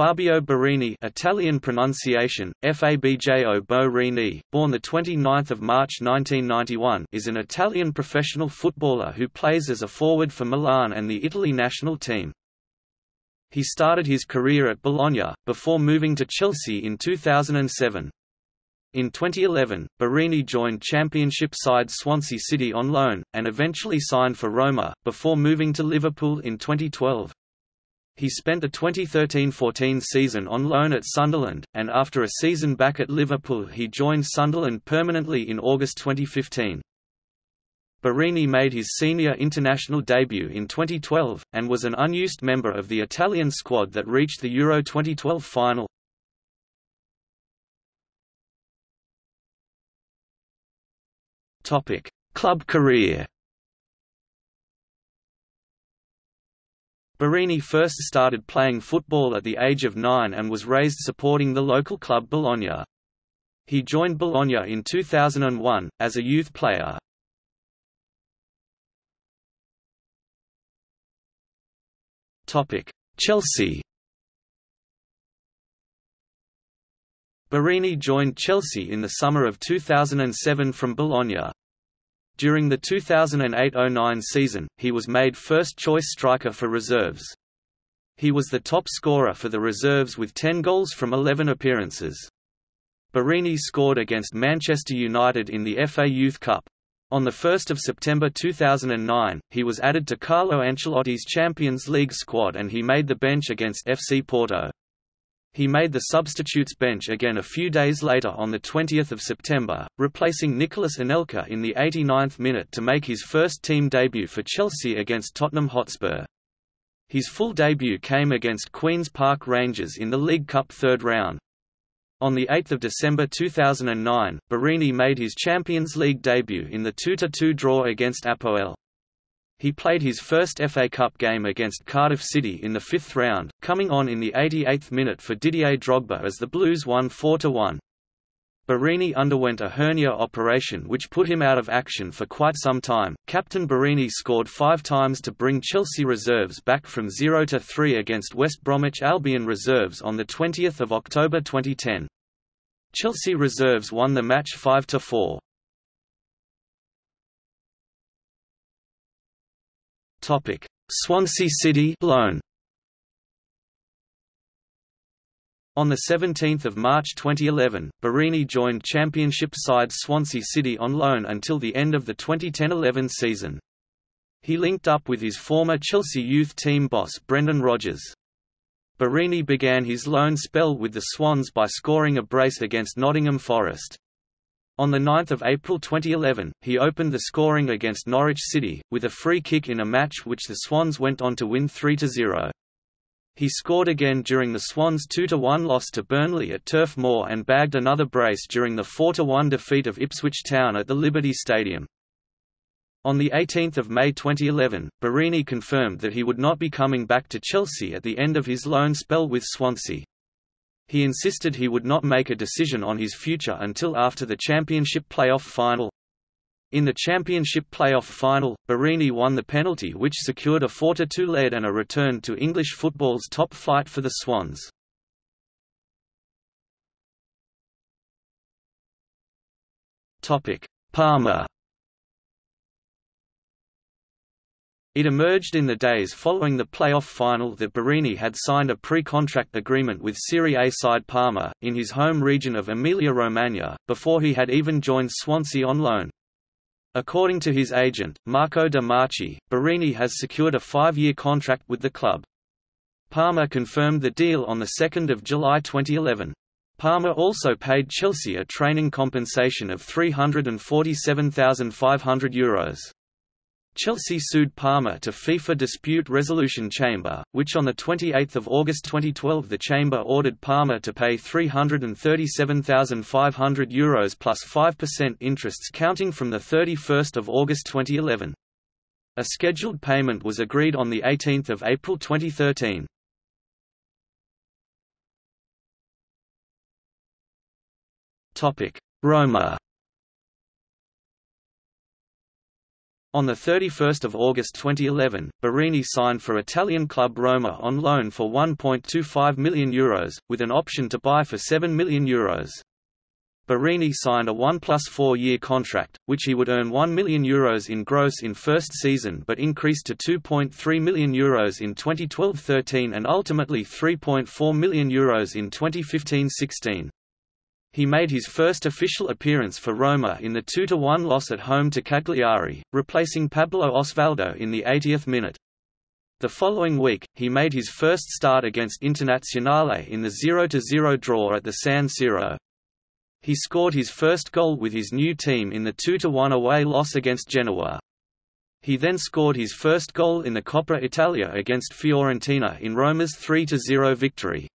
Fabio Borini Italian pronunciation, Fabjo Borini, born 29 March 1991 is an Italian professional footballer who plays as a forward for Milan and the Italy national team. He started his career at Bologna, before moving to Chelsea in 2007. In 2011, Barini joined Championship side Swansea City on loan, and eventually signed for Roma, before moving to Liverpool in 2012. He spent the 2013–14 season on loan at Sunderland, and after a season back at Liverpool he joined Sunderland permanently in August 2015. Borini made his senior international debut in 2012, and was an unused member of the Italian squad that reached the Euro 2012 final. Club career Borini first started playing football at the age of nine and was raised supporting the local club Bologna. He joined Bologna in 2001, as a youth player. Chelsea Borini joined Chelsea in the summer of 2007 from Bologna. During the 2008–09 season, he was made first-choice striker for reserves. He was the top scorer for the reserves with 10 goals from 11 appearances. Borini scored against Manchester United in the FA Youth Cup. On 1 September 2009, he was added to Carlo Ancelotti's Champions League squad and he made the bench against FC Porto. He made the substitutes bench again a few days later on 20 September, replacing Nicolas Anelka in the 89th minute to make his first team debut for Chelsea against Tottenham Hotspur. His full debut came against Queen's Park Rangers in the League Cup third round. On 8 December 2009, Borini made his Champions League debut in the 2–2 draw against Apoel. He played his first FA Cup game against Cardiff City in the fifth round, coming on in the 88th minute for Didier Drogba as the Blues won 4–1. Borini underwent a hernia operation which put him out of action for quite some time. Captain Borini scored five times to bring Chelsea reserves back from 0-3 against West Bromwich Albion reserves on 20 October 2010. Chelsea reserves won the match 5 Topic: Swansea City loan. On 17 March 2011, Borini joined Championship side Swansea City on loan until the end of the 2010–11 season. He linked up with his former Chelsea youth team boss Brendan Rodgers. Borini began his loan spell with the Swans by scoring a brace against Nottingham Forest. On 9 April 2011, he opened the scoring against Norwich City, with a free kick in a match which the Swans went on to win 3–0. He scored again during the Swans' 2–1 loss to Burnley at Turf Moor and bagged another brace during the 4–1 defeat of Ipswich Town at the Liberty Stadium. On 18 May 2011, Borini confirmed that he would not be coming back to Chelsea at the end of his loan spell with Swansea. He insisted he would not make a decision on his future until after the championship playoff final. In the championship playoff final, Borini won the penalty which secured a 4–2 lead and a return to English football's top flight for the Swans. Parma It emerged in the days following the playoff final that Borini had signed a pre-contract agreement with Serie A side Parma, in his home region of Emilia-Romagna, before he had even joined Swansea on loan. According to his agent, Marco De Marchi, Borini has secured a five-year contract with the club. Parma confirmed the deal on 2 July 2011. Parma also paid Chelsea a training compensation of €347,500. Euros. Chelsea sued Parma to FIFA Dispute Resolution Chamber, which on 28 August 2012 the chamber ordered Parma to pay €337,500 Euros plus 5% interests counting from 31 August 2011. A scheduled payment was agreed on 18 April 2013. Roma On 31 August 2011, Borini signed for Italian club Roma on loan for €1.25 million, Euros, with an option to buy for €7 million. Euros. Borini signed a 1 plus 4 year contract, which he would earn €1 million Euros in gross in first season but increased to €2.3 million Euros in 2012–13 and ultimately €3.4 million Euros in 2015–16. He made his first official appearance for Roma in the 2–1 loss at home to Cagliari, replacing Pablo Osvaldo in the 80th minute. The following week, he made his first start against Internazionale in the 0–0 draw at the San Siro. He scored his first goal with his new team in the 2–1 away loss against Genoa. He then scored his first goal in the Coppa Italia against Fiorentina in Roma's 3–0 victory.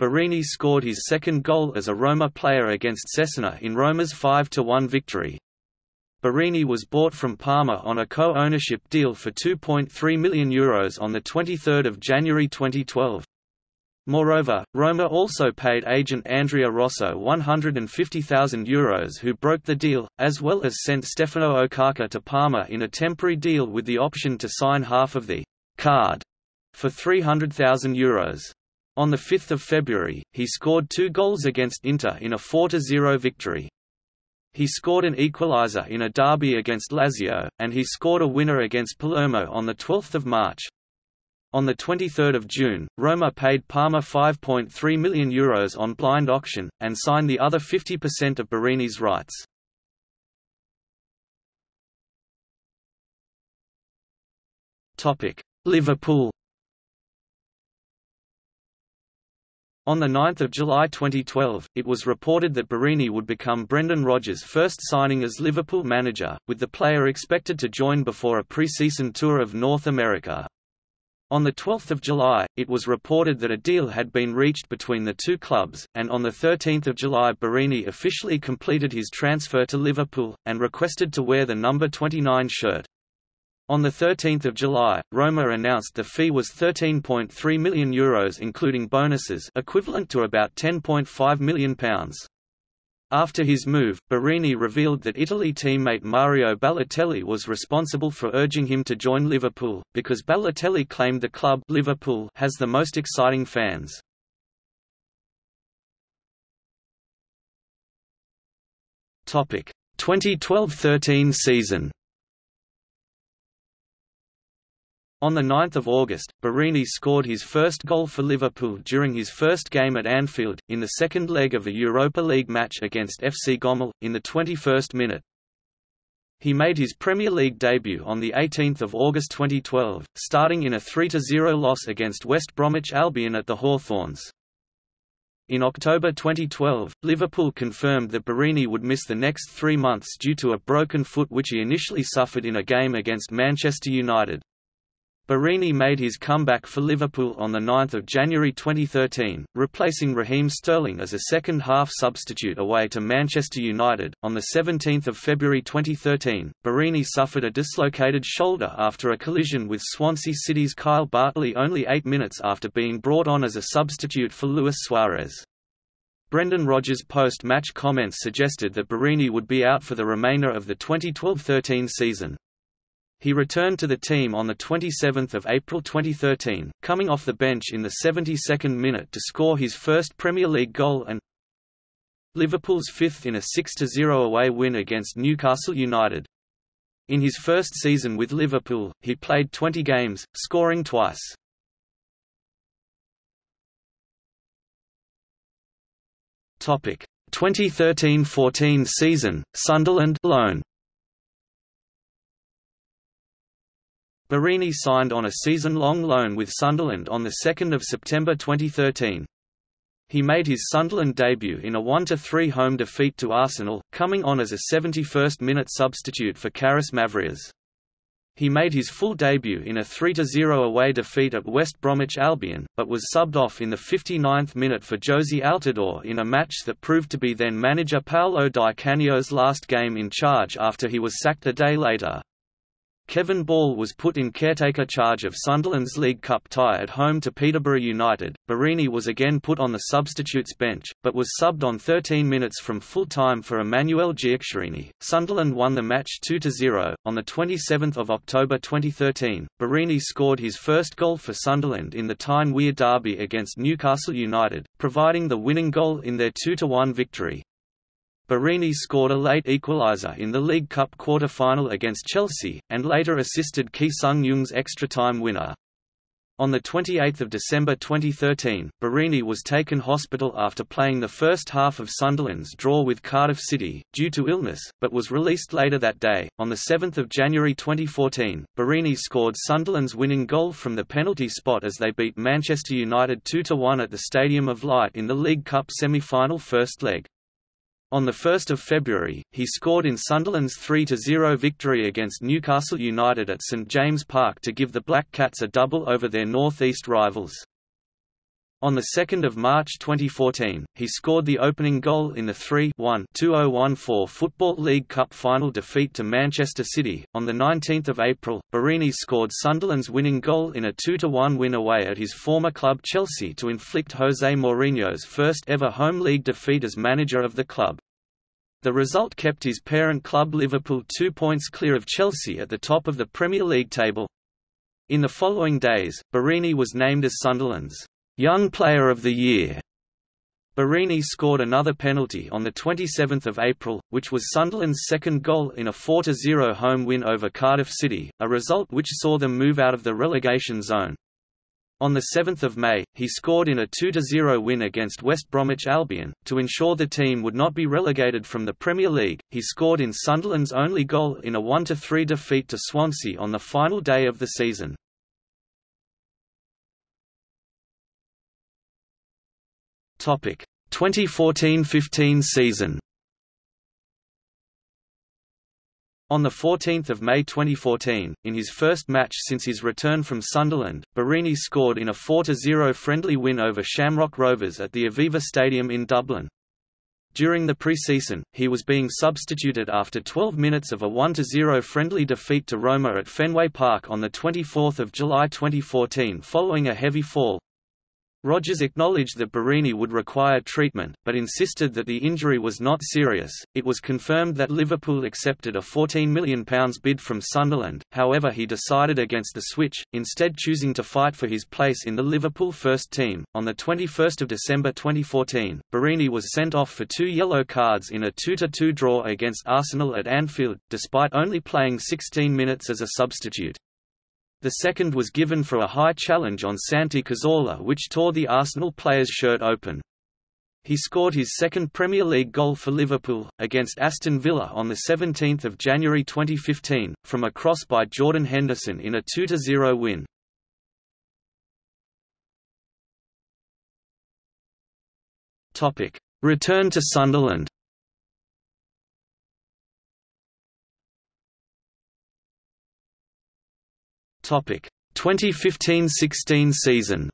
Borini scored his second goal as a Roma player against Cesena in Roma's 5–1 victory. Borini was bought from Parma on a co-ownership deal for €2.3 million Euros on 23 January 2012. Moreover, Roma also paid agent Andrea Rosso €150,000 Euros who broke the deal, as well as sent Stefano Okaka to Parma in a temporary deal with the option to sign half of the «card» for €300,000. On 5 February, he scored two goals against Inter in a 4–0 victory. He scored an equaliser in a derby against Lazio, and he scored a winner against Palermo on 12 March. On 23 June, Roma paid Parma €5.3 million Euros on blind auction, and signed the other 50% of Borini's rights. Liverpool On 9 July 2012, it was reported that Borini would become Brendan Rodgers' first signing as Liverpool manager, with the player expected to join before a pre-season tour of North America. On 12 July, it was reported that a deal had been reached between the two clubs, and on 13 July Borini officially completed his transfer to Liverpool, and requested to wear the number 29 shirt. On 13 July, Roma announced the fee was €13.3 million Euros including bonuses equivalent to about £10.5 million. After his move, Borini revealed that Italy teammate Mario Balotelli was responsible for urging him to join Liverpool, because Balotelli claimed the club Liverpool has the most exciting fans. Topic: 2012–13 season. On 9 August, Borini scored his first goal for Liverpool during his first game at Anfield, in the second leg of a Europa League match against FC Gomel, in the 21st minute. He made his Premier League debut on 18 August 2012, starting in a 3–0 loss against West Bromwich Albion at the Hawthorns. In October 2012, Liverpool confirmed that Borini would miss the next three months due to a broken foot which he initially suffered in a game against Manchester United. Borini made his comeback for Liverpool on 9 January 2013, replacing Raheem Sterling as a second-half substitute away to Manchester United. On 17 February 2013, Borini suffered a dislocated shoulder after a collision with Swansea City's Kyle Bartley only eight minutes after being brought on as a substitute for Luis Suarez. Brendan Rodgers' post-match comments suggested that Borini would be out for the remainder of the 2012–13 season. He returned to the team on 27 April 2013, coming off the bench in the 72nd minute to score his first Premier League goal and Liverpool's fifth in a 6–0 away win against Newcastle United. In his first season with Liverpool, he played 20 games, scoring twice. Topic: 2013–14 season, Sunderland loan. Borini signed on a season-long loan with Sunderland on 2 September 2013. He made his Sunderland debut in a 1–3 home defeat to Arsenal, coming on as a 71st-minute substitute for Charis Mavrias. He made his full debut in a 3–0 away defeat at West Bromwich Albion, but was subbed off in the 59th minute for Jozy Altidore in a match that proved to be then-manager Paolo Di Canio's last game in charge after he was sacked a day later. Kevin Ball was put in caretaker charge of Sunderland's League Cup tie at home to Peterborough United. Borini was again put on the substitutes bench, but was subbed on 13 minutes from full time for Emmanuel Giaccherini. Sunderland won the match 2-0. On the 27th of October 2013, Borini scored his first goal for Sunderland in the Tyne Wear derby against Newcastle United, providing the winning goal in their 2-1 victory. Borini scored a late equaliser in the League Cup quarter-final against Chelsea, and later assisted Ki Sung-yueng's extra-time winner. On 28 December 2013, Borini was taken hospital after playing the first half of Sunderland's draw with Cardiff City, due to illness, but was released later that day. On 7 January 2014, Borini scored Sunderland's winning goal from the penalty spot as they beat Manchester United 2–1 at the Stadium of Light in the League Cup semi-final first leg. On 1 February, he scored in Sunderland's 3–0 victory against Newcastle United at St James Park to give the Black Cats a double over their North East rivals. On 2 March 2014, he scored the opening goal in the 3-1-2014 Football League Cup final defeat to Manchester City. On 19 April, Borini scored Sunderland's winning goal in a 2-1 win away at his former club Chelsea to inflict Jose Mourinho's first ever home league defeat as manager of the club. The result kept his parent club Liverpool two points clear of Chelsea at the top of the Premier League table. In the following days, Borini was named as Sunderland's Young Player of the Year. Borini scored another penalty on 27 April, which was Sunderland's second goal in a 4–0 home win over Cardiff City, a result which saw them move out of the relegation zone. On 7 May, he scored in a 2–0 win against West Bromwich Albion. To ensure the team would not be relegated from the Premier League, he scored in Sunderland's only goal in a 1–3 defeat to Swansea on the final day of the season. Topic 2014–15 season On 14 May 2014, in his first match since his return from Sunderland, Borini scored in a 4–0 friendly win over Shamrock Rovers at the Aviva Stadium in Dublin. During the pre-season, he was being substituted after 12 minutes of a 1–0 friendly defeat to Roma at Fenway Park on 24 July 2014 following a heavy fall, Rodgers acknowledged that Borini would require treatment, but insisted that the injury was not serious. It was confirmed that Liverpool accepted a £14 million bid from Sunderland, however, he decided against the switch, instead, choosing to fight for his place in the Liverpool first team. On 21 December 2014, Borini was sent off for two yellow cards in a 2 2 draw against Arsenal at Anfield, despite only playing 16 minutes as a substitute. The second was given for a high challenge on Santi Cazorla which tore the Arsenal player's shirt open. He scored his second Premier League goal for Liverpool, against Aston Villa on 17 January 2015, from a cross by Jordan Henderson in a 2–0 win. Return to Sunderland 2015–16 season.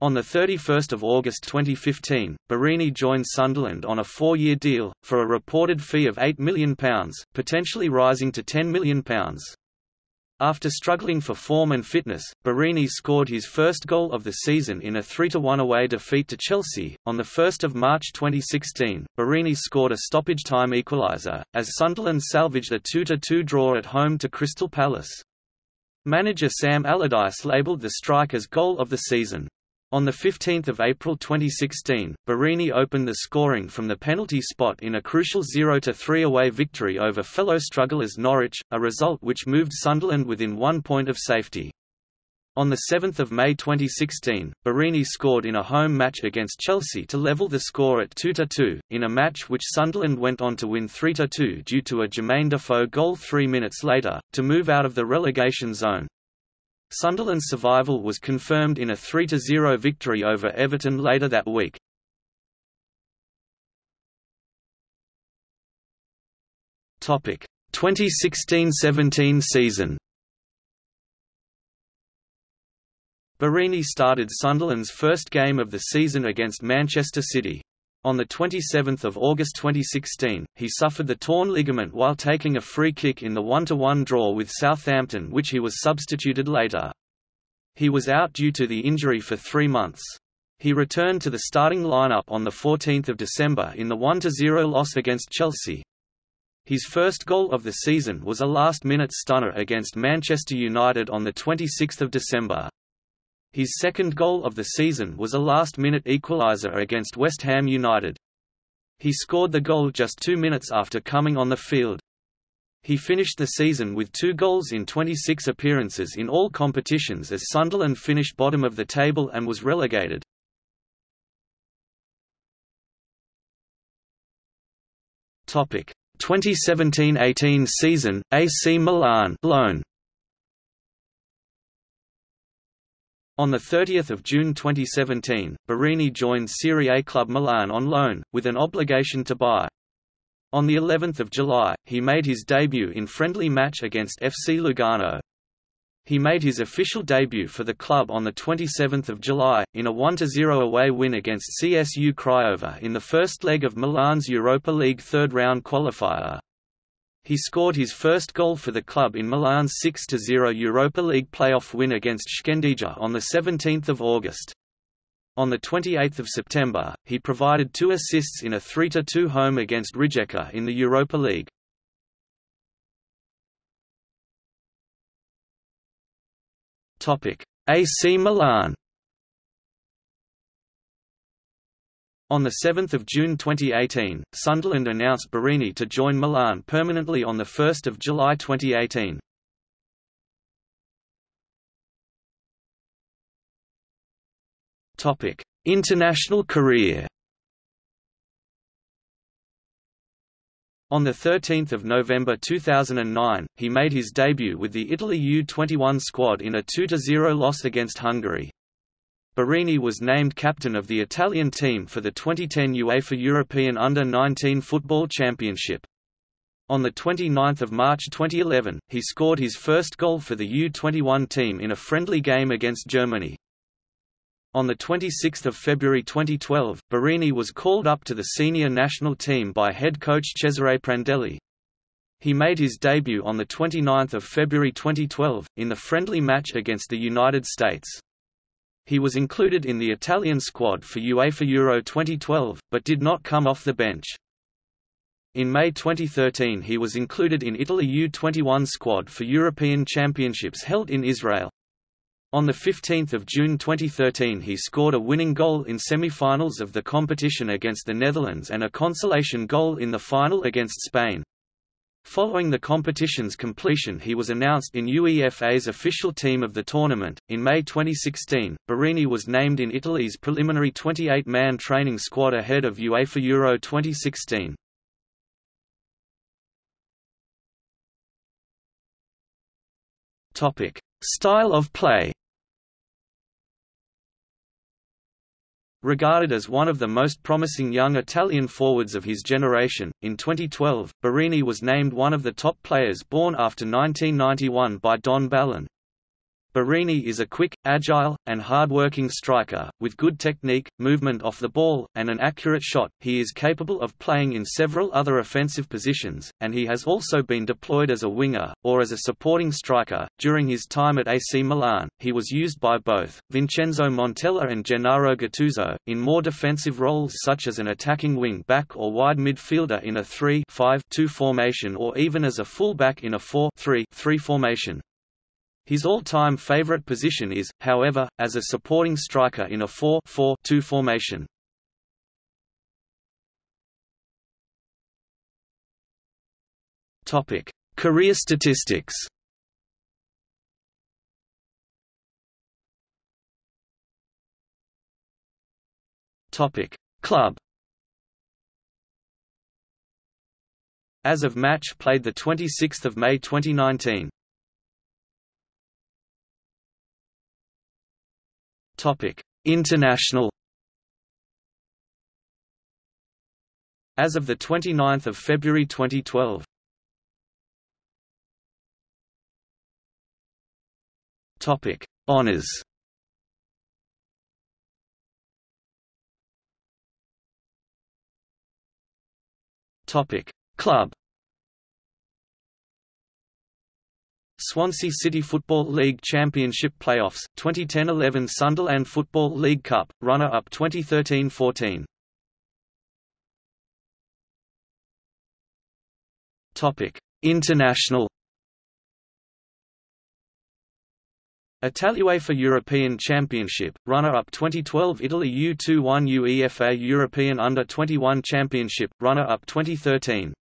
On 31 August 2015, Borini joined Sunderland on a four-year deal, for a reported fee of £8 million, potentially rising to £10 million. After struggling for form and fitness, Borini scored his first goal of the season in a 3–1 away defeat to Chelsea. On 1 March 2016, Borini scored a stoppage-time equaliser, as Sunderland salvaged a 2–2 draw at home to Crystal Palace. Manager Sam Allardyce labelled the strike as goal of the season. On 15 April 2016, Borini opened the scoring from the penalty spot in a crucial 0–3 away victory over fellow strugglers Norwich, a result which moved Sunderland within one point of safety. On 7 May 2016, Borini scored in a home match against Chelsea to level the score at 2–2, in a match which Sunderland went on to win 3–2 due to a Jermaine Defoe goal three minutes later, to move out of the relegation zone. Sunderland's survival was confirmed in a 3–0 victory over Everton later that week. Topic 2016–17 season. Borini started Sunderland's first game of the season against Manchester City. On 27 August 2016, he suffered the torn ligament while taking a free kick in the 1–1 draw with Southampton which he was substituted later. He was out due to the injury for three months. He returned to the starting lineup on 14 December in the 1–0 loss against Chelsea. His first goal of the season was a last-minute stunner against Manchester United on 26 December. His second goal of the season was a last-minute equaliser against West Ham United. He scored the goal just two minutes after coming on the field. He finished the season with two goals in 26 appearances in all competitions as Sunderland finished bottom of the table and was relegated. Topic 2017–18 season, AC Milan loan. On 30 June 2017, Borini joined Serie A club Milan on loan, with an obligation to buy. On the 11th of July, he made his debut in friendly match against FC Lugano. He made his official debut for the club on 27 July, in a 1–0 away win against CSU Craiova in the first leg of Milan's Europa League third-round qualifier. He scored his first goal for the club in Milan's 6–0 Europa League playoff win against Shkendija on 17 August. On 28 September, he provided two assists in a 3–2 home against Rijeka in the Europa League. AC Milan On 7 June 2018, Sunderland announced Borini to join Milan permanently on 1 July 2018. International career On 13 November 2009, he made his debut with the Italy U-21 squad in a 2–0 loss against Hungary. Borini was named captain of the Italian team for the 2010 UEFA European Under-19 Football Championship. On 29 March 2011, he scored his first goal for the U-21 team in a friendly game against Germany. On 26 February 2012, Borini was called up to the senior national team by head coach Cesare Prandelli. He made his debut on 29 February 2012, in the friendly match against the United States. He was included in the Italian squad for UEFA Euro 2012, but did not come off the bench. In May 2013 he was included in Italy U-21 squad for European Championships held in Israel. On 15 June 2013 he scored a winning goal in semi-finals of the competition against the Netherlands and a consolation goal in the final against Spain. Following the competition's completion he was announced in UEFA's official team of the tournament. In May 2016, Borini was named in Italy's preliminary 28-man training squad ahead of UEFA Euro 2016. Topic: Style of play. Regarded as one of the most promising young Italian forwards of his generation, in 2012, Borini was named one of the top players born after 1991 by Don Balón. Borini is a quick, agile, and hard-working striker, with good technique, movement off the ball, and an accurate shot. He is capable of playing in several other offensive positions, and he has also been deployed as a winger, or as a supporting striker. During his time at AC Milan, he was used by both, Vincenzo Montella and Gennaro Gattuso, in more defensive roles such as an attacking wing-back or wide midfielder in a 3-5-2 formation or even as a full-back in a 4-3-3 formation. His all-time favorite position is, however, as a supporting striker in a 4-4-2 formation. Topic: Career statistics. Topic: Club. As of match played the 26th of May 2019. International. As of the 29th of February 2012. Topic: Honors. Topic Club Swansea City Football League Championship Playoffs 2010-11 Sunderland Football League Cup runner-up 2013-14 Topic International. Italy UEFA European Championship, runner-up 2012 Italy U21 UEFA European Under-21 Championship, runner-up 2013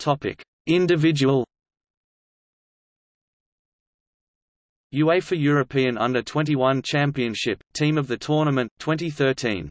Topic: Individual UEFA European Under-21 Championship, Team of the Tournament 2013